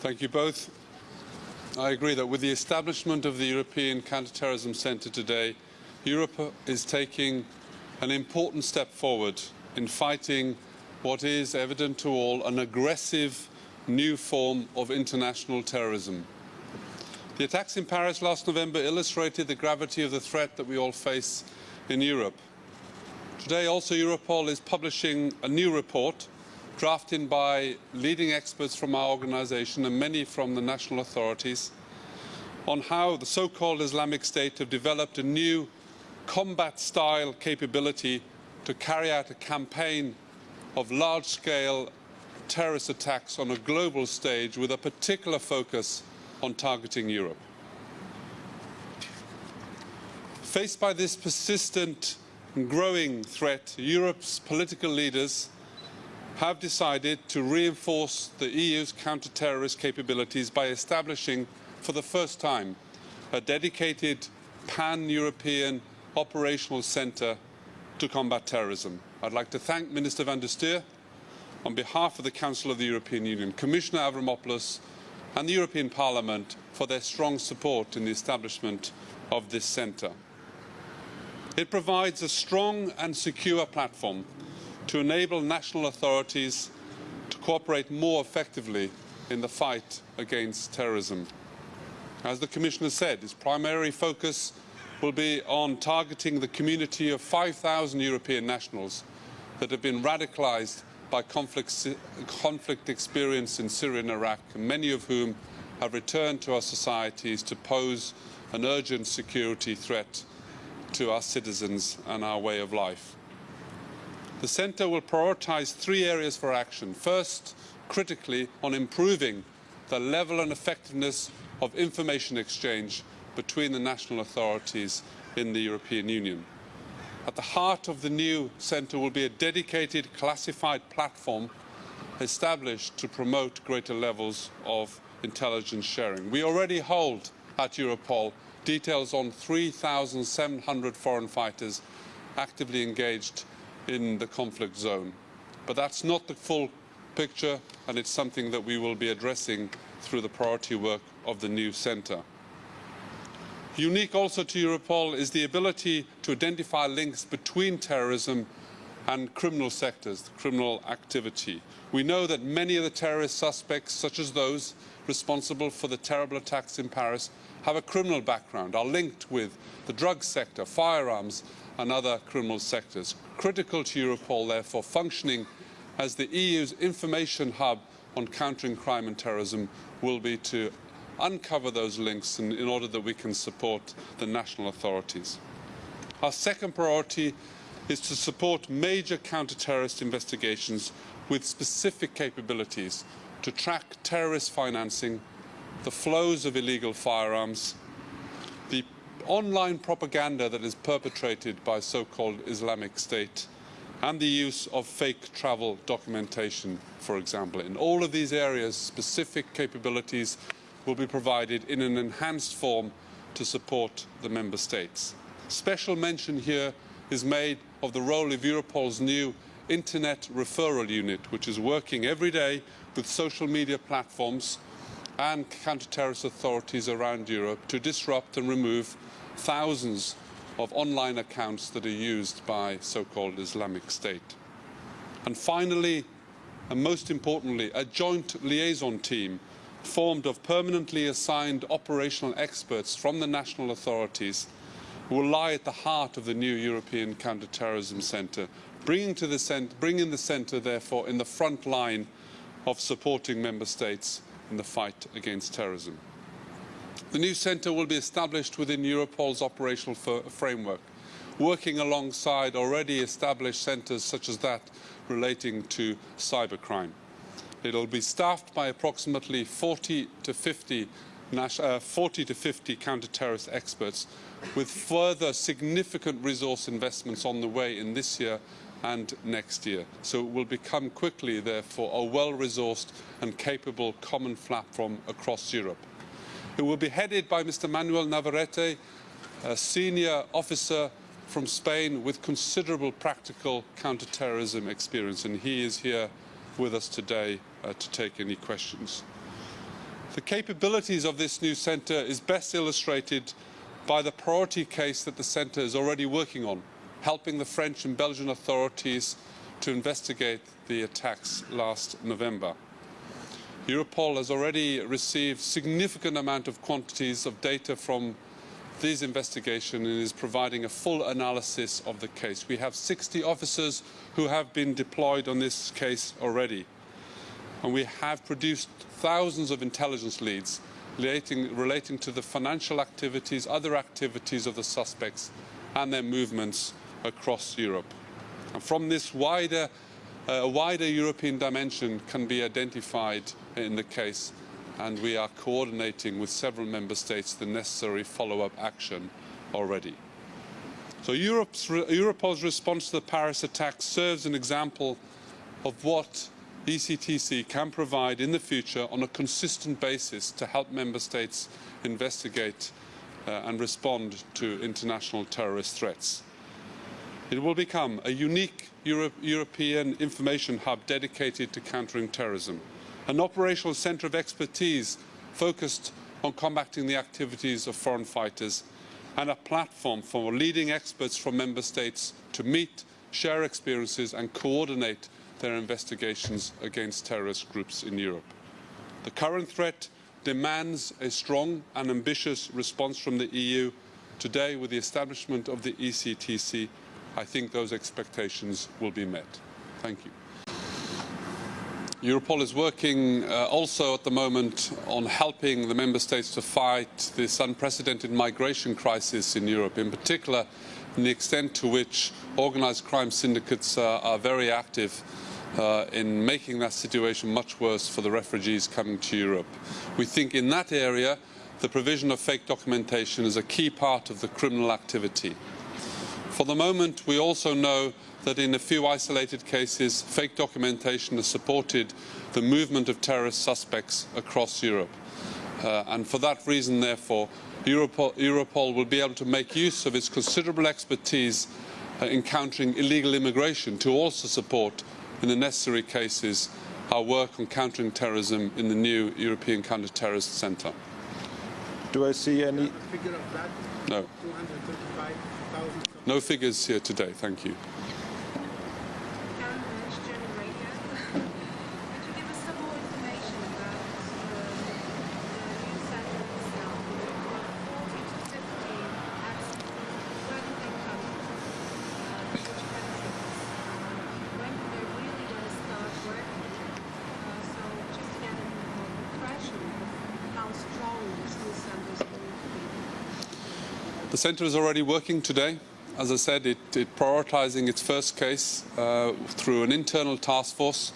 Thank you both. I agree that with the establishment of the European Counterterrorism Centre today, Europe is taking an important step forward in fighting what is evident to all an aggressive new form of international terrorism. The attacks in Paris last November illustrated the gravity of the threat that we all face in Europe. Today also Europol is publishing a new report drafted by leading experts from our organisation and many from the national authorities on how the so-called Islamic State have developed a new combat-style capability to carry out a campaign of large-scale terrorist attacks on a global stage with a particular focus on targeting Europe. Faced by this persistent and growing threat, Europe's political leaders have decided to reinforce the EU's counter-terrorist capabilities by establishing, for the first time, a dedicated pan-European operational centre to combat terrorism. I'd like to thank Minister van der Steur on behalf of the Council of the European Union, Commissioner Avramopoulos and the European Parliament for their strong support in the establishment of this centre. It provides a strong and secure platform to enable national authorities to cooperate more effectively in the fight against terrorism. As the Commissioner said, its primary focus will be on targeting the community of 5,000 European nationals that have been radicalised by conflict, conflict experience in Syria and Iraq, many of whom have returned to our societies to pose an urgent security threat to our citizens and our way of life. The Centre will prioritise three areas for action. First, critically, on improving the level and effectiveness of information exchange between the national authorities in the European Union. At the heart of the new centre will be a dedicated classified platform established to promote greater levels of intelligence sharing. We already hold at Europol details on 3,700 foreign fighters actively engaged in the conflict zone. But that's not the full picture and it's something that we will be addressing through the priority work of the new centre. Unique also to Europol is the ability to identify links between terrorism and criminal sectors, criminal activity. We know that many of the terrorist suspects, such as those responsible for the terrible attacks in Paris, have a criminal background, are linked with the drug sector, firearms and other criminal sectors. Critical to Europol, therefore, functioning as the EU's information hub on countering crime and terrorism will be to uncover those links in, in order that we can support the national authorities. Our second priority is to support major counter-terrorist investigations with specific capabilities to track terrorist financing, the flows of illegal firearms, online propaganda that is perpetrated by so-called Islamic State, and the use of fake travel documentation, for example. In all of these areas, specific capabilities will be provided in an enhanced form to support the Member States. Special mention here is made of the role of Europol's new Internet Referral Unit, which is working every day with social media platforms and counter-terrorist authorities around Europe to disrupt and remove thousands of online accounts that are used by so-called Islamic State. And finally, and most importantly, a joint liaison team formed of permanently assigned operational experts from the national authorities will lie at the heart of the new European Counterterrorism Centre, bringing, to the cent bringing the centre, therefore, in the front line of supporting member states in the fight against terrorism. The new centre will be established within Europol's operational framework, working alongside already established centres such as that relating to cybercrime. It'll be staffed by approximately 40 to 50 uh, 40 to 50 counter-terrorist experts with further significant resource investments on the way in this year and next year. So it will become quickly, therefore, a well-resourced and capable common platform across Europe. It will be headed by Mr. Manuel Navarrete, a senior officer from Spain with considerable practical counter-terrorism experience, and he is here with us today uh, to take any questions. The capabilities of this new centre is best illustrated by the priority case that the centre is already working on, helping the French and Belgian authorities to investigate the attacks last November. Europol has already received significant amount of quantities of data from this investigation and is providing a full analysis of the case. We have 60 officers who have been deployed on this case already. And we have produced thousands of intelligence leads relating, relating to the financial activities, other activities of the suspects and their movements across Europe. And from this wider, uh, wider European dimension can be identified in the case and we are coordinating with several member states the necessary follow-up action already. So Europe's, Europol's response to the Paris attack serves an example of what ECTC can provide in the future on a consistent basis to help member states investigate uh, and respond to international terrorist threats. It will become a unique Euro European information hub dedicated to countering terrorism an operational centre of expertise focused on combating the activities of foreign fighters and a platform for leading experts from member states to meet, share experiences and coordinate their investigations against terrorist groups in Europe. The current threat demands a strong and ambitious response from the EU. Today, with the establishment of the ECTC, I think those expectations will be met. Thank you. Europol is working uh, also at the moment on helping the member states to fight this unprecedented migration crisis in Europe, in particular in the extent to which organized crime syndicates uh, are very active uh, in making that situation much worse for the refugees coming to Europe. We think in that area the provision of fake documentation is a key part of the criminal activity. For the moment we also know that in a few isolated cases, fake documentation has supported the movement of terrorist suspects across Europe. Uh, and for that reason, therefore, Europol, Europol, will be able to make use of its considerable expertise uh, in countering illegal immigration to also support, in the necessary cases, our work on countering terrorism in the new European Counter-Terrorist Centre. Do I see any... No. No figures here today, thank you. The centre is already working today. As I said, it, it prioritizing its first case uh, through an internal task force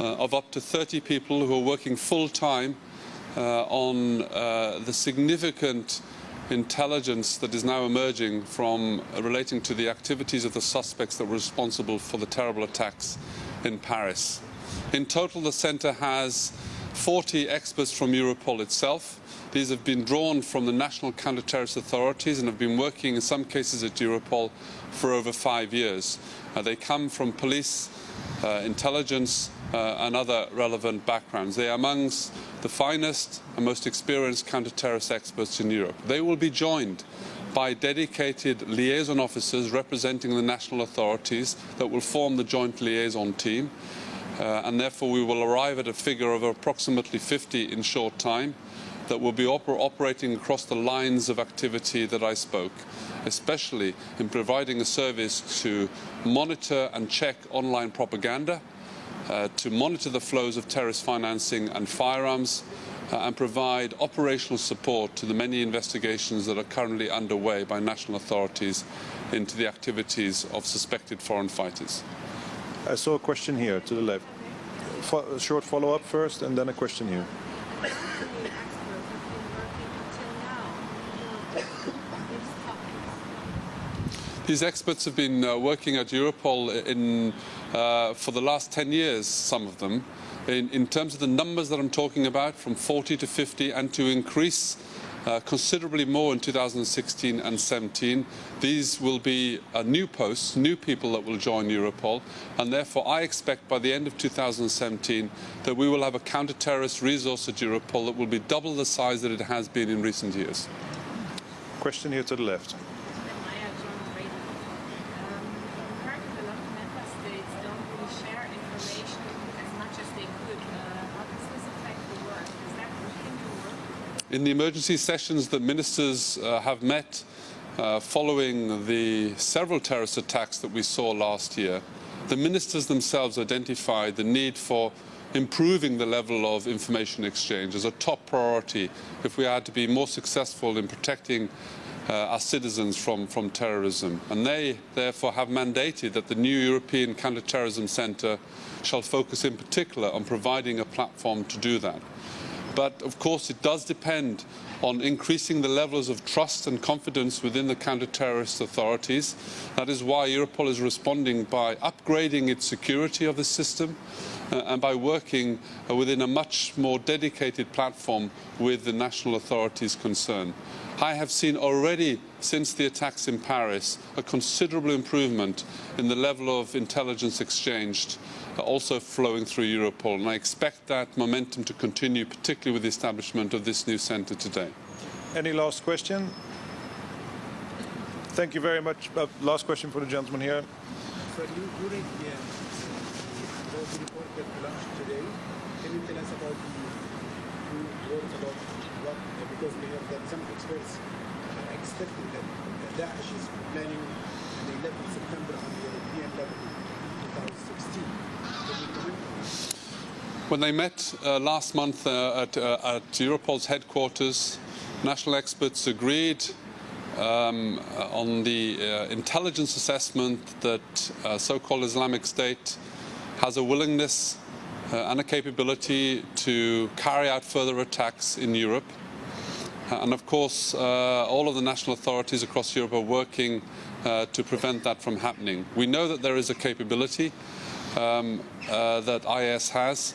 uh, of up to 30 people who are working full-time uh, on uh, the significant intelligence that is now emerging from uh, relating to the activities of the suspects that were responsible for the terrible attacks in Paris. In total, the centre has 40 experts from Europol itself. These have been drawn from the national counter-terrorist authorities and have been working in some cases at Europol for over five years. Uh, they come from police, uh, intelligence uh, and other relevant backgrounds. They are amongst the finest and most experienced counter-terrorist experts in Europe. They will be joined by dedicated liaison officers representing the national authorities that will form the joint liaison team. Uh, and therefore we will arrive at a figure of approximately 50 in short time that will be oper operating across the lines of activity that I spoke, especially in providing a service to monitor and check online propaganda, uh, to monitor the flows of terrorist financing and firearms, uh, and provide operational support to the many investigations that are currently underway by national authorities into the activities of suspected foreign fighters. I saw a question here to the left. Fo a short follow-up first and then a question here. These experts have been uh, working at Europol in, uh, for the last 10 years, some of them, in, in, terms of the numbers that I'm talking about, from 40 to 50, and to increase uh, considerably more in 2016 and 17. These will be uh, new posts, new people that will join Europol, and therefore I expect by the end of 2017 that we will have a counter-terrorist resource at Europol that will be double the size that it has been in recent years. Question here to the left. Maya John Brady. Um, currently, a lot of member states don't really share information as much as they could. Uh, how does this affect the work? Does that hinder work? In the emergency sessions that ministers uh, have met uh, following the several terrorist attacks that we saw last year, the ministers themselves identified the need for improving the level of information exchange as a top priority if we are to be more successful in protecting uh, our citizens from, from terrorism. And they therefore have mandated that the new European Counterterrorism Centre shall focus in particular on providing a platform to do that. But of course, it does depend on increasing the levels of trust and confidence within the counter-terrorist authorities. That is why Europol is responding by upgrading its security of the system uh, and by working uh, within a much more dedicated platform with the national authorities concerned. I have seen already since the attacks in Paris a considerable improvement in the level of intelligence exchanged uh, also flowing through Europol and I expect that momentum to continue particularly with the establishment of this new centre today. Any last question? Thank you very much. Uh, last question for the gentleman here. So you, you read the, uh, the report that you launched today. Can you tell us about the two words about uh, because we have that some experts are expecting that uh, Daesh is planning the 11th of September on the European level in 2016. Can you comment on this? When they met uh, last month uh, at, uh, at Europol's headquarters, national experts agreed um, uh, on the uh, intelligence assessment that uh, so-called Islamic State has a willingness uh, and a capability to carry out further attacks in Europe. Uh, And of course, uh, all of the national authorities across Europe are working uh, to prevent that from happening. We know that there is a capability um, uh, that IS has,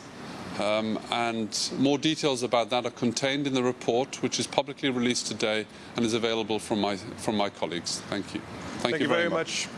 um, and more details about that are contained in the report, which is publicly released today and is available from my from my colleagues. Thank you. Thank, you very much.